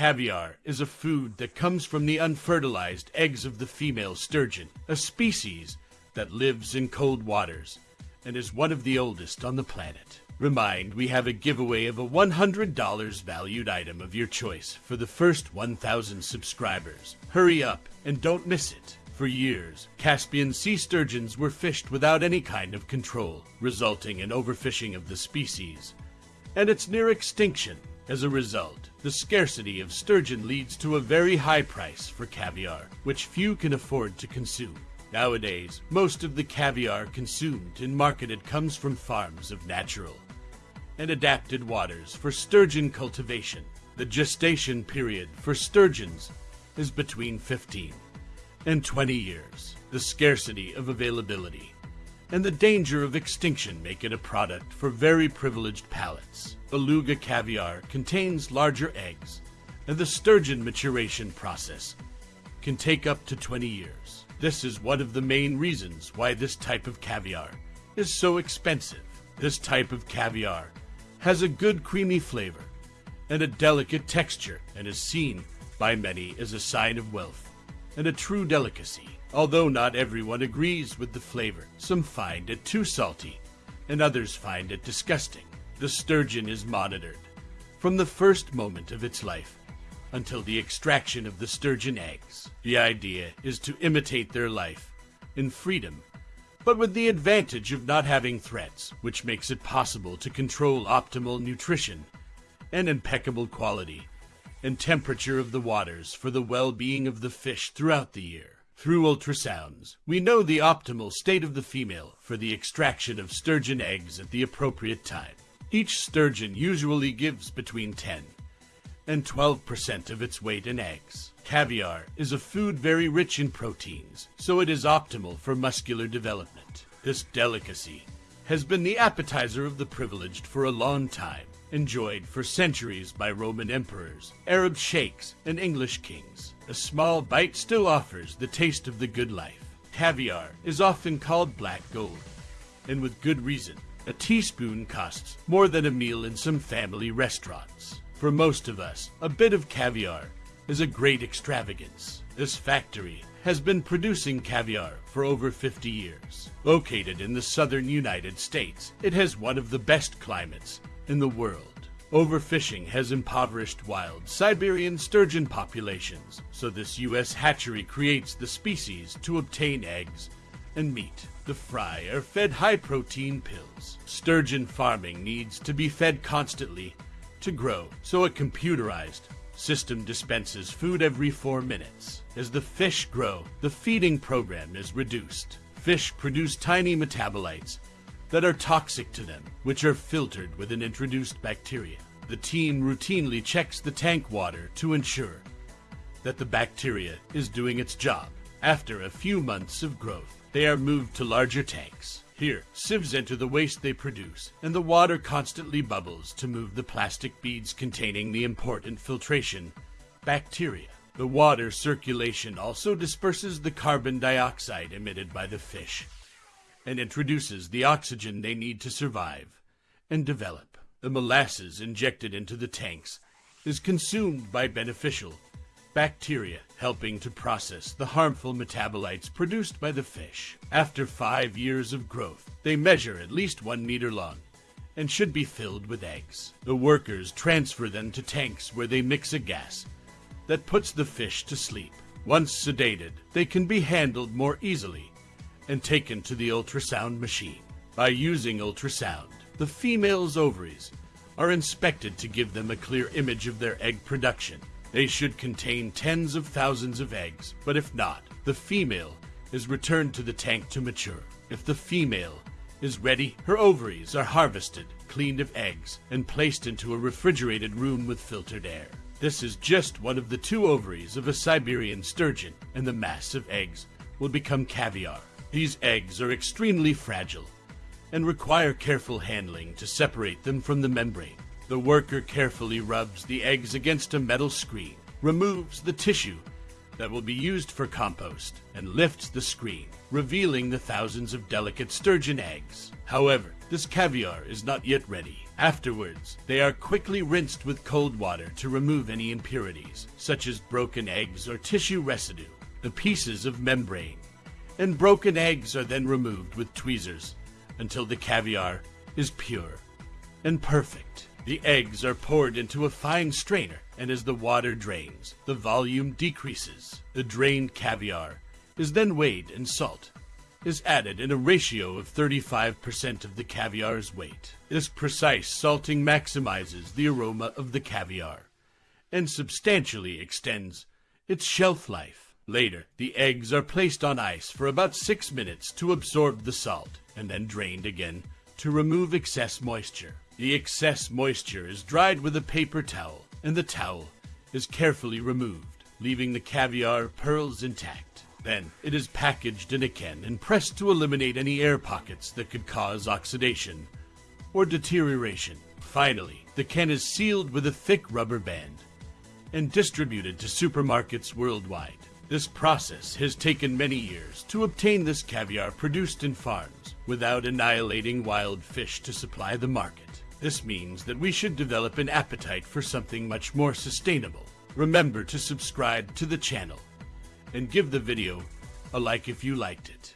Caviar is a food that comes from the unfertilized eggs of the female sturgeon, a species that lives in cold waters and is one of the oldest on the planet. Remind we have a giveaway of a $100 valued item of your choice for the first 1,000 subscribers. Hurry up and don't miss it. For years, Caspian sea sturgeons were fished without any kind of control, resulting in overfishing of the species and its near extinction. As a result, the scarcity of sturgeon leads to a very high price for caviar, which few can afford to consume. Nowadays, most of the caviar consumed and marketed comes from farms of natural and adapted waters for sturgeon cultivation. The gestation period for sturgeons is between 15 and 20 years. The scarcity of availability and the danger of extinction make it a product for very privileged palates. Beluga caviar contains larger eggs, and the sturgeon maturation process can take up to 20 years. This is one of the main reasons why this type of caviar is so expensive. This type of caviar has a good creamy flavor and a delicate texture and is seen by many as a sign of wealth and a true delicacy. Although not everyone agrees with the flavor, some find it too salty, and others find it disgusting. The sturgeon is monitored from the first moment of its life until the extraction of the sturgeon eggs. The idea is to imitate their life in freedom, but with the advantage of not having threats, which makes it possible to control optimal nutrition and impeccable quality and temperature of the waters for the well-being of the fish throughout the year. Through ultrasounds, we know the optimal state of the female for the extraction of sturgeon eggs at the appropriate time. Each sturgeon usually gives between 10 and 12% of its weight in eggs. Caviar is a food very rich in proteins, so it is optimal for muscular development. This delicacy has been the appetizer of the privileged for a long time, enjoyed for centuries by Roman emperors, Arab sheikhs, and English kings. A small bite still offers the taste of the good life. Caviar is often called black gold, and with good reason. A teaspoon costs more than a meal in some family restaurants. For most of us, a bit of caviar is a great extravagance. This factory has been producing caviar for over 50 years. Located in the southern United States, it has one of the best climates in the world. Overfishing has impoverished wild Siberian sturgeon populations, so this U.S. hatchery creates the species to obtain eggs and meat. The fry are fed high protein pills. Sturgeon farming needs to be fed constantly to grow, so a computerized system dispenses food every four minutes. As the fish grow, the feeding program is reduced. Fish produce tiny metabolites that are toxic to them, which are filtered with an introduced bacteria. The team routinely checks the tank water to ensure that the bacteria is doing its job. After a few months of growth, they are moved to larger tanks. Here, sieves enter the waste they produce, and the water constantly bubbles to move the plastic beads containing the important filtration bacteria. The water circulation also disperses the carbon dioxide emitted by the fish and introduces the oxygen they need to survive and develop. The molasses injected into the tanks is consumed by beneficial bacteria, helping to process the harmful metabolites produced by the fish. After five years of growth, they measure at least one meter long and should be filled with eggs. The workers transfer them to tanks where they mix a gas that puts the fish to sleep. Once sedated, they can be handled more easily and taken to the ultrasound machine. By using ultrasound, the female's ovaries are inspected to give them a clear image of their egg production they should contain tens of thousands of eggs, but if not, the female is returned to the tank to mature. If the female is ready, her ovaries are harvested, cleaned of eggs, and placed into a refrigerated room with filtered air. This is just one of the two ovaries of a Siberian sturgeon, and the mass of eggs will become caviar. These eggs are extremely fragile and require careful handling to separate them from the membrane. The worker carefully rubs the eggs against a metal screen, removes the tissue that will be used for compost, and lifts the screen, revealing the thousands of delicate sturgeon eggs. However, this caviar is not yet ready. Afterwards, they are quickly rinsed with cold water to remove any impurities, such as broken eggs or tissue residue, the pieces of membrane. And broken eggs are then removed with tweezers until the caviar is pure and perfect. The eggs are poured into a fine strainer, and as the water drains, the volume decreases. The drained caviar is then weighed, and salt is added in a ratio of 35% of the caviar's weight. This precise salting maximizes the aroma of the caviar and substantially extends its shelf life. Later, the eggs are placed on ice for about six minutes to absorb the salt and then drained again to remove excess moisture. The excess moisture is dried with a paper towel, and the towel is carefully removed, leaving the caviar pearls intact. Then it is packaged in a can and pressed to eliminate any air pockets that could cause oxidation or deterioration. Finally, the can is sealed with a thick rubber band and distributed to supermarkets worldwide. This process has taken many years to obtain this caviar produced in farms without annihilating wild fish to supply the market. This means that we should develop an appetite for something much more sustainable. Remember to subscribe to the channel and give the video a like if you liked it.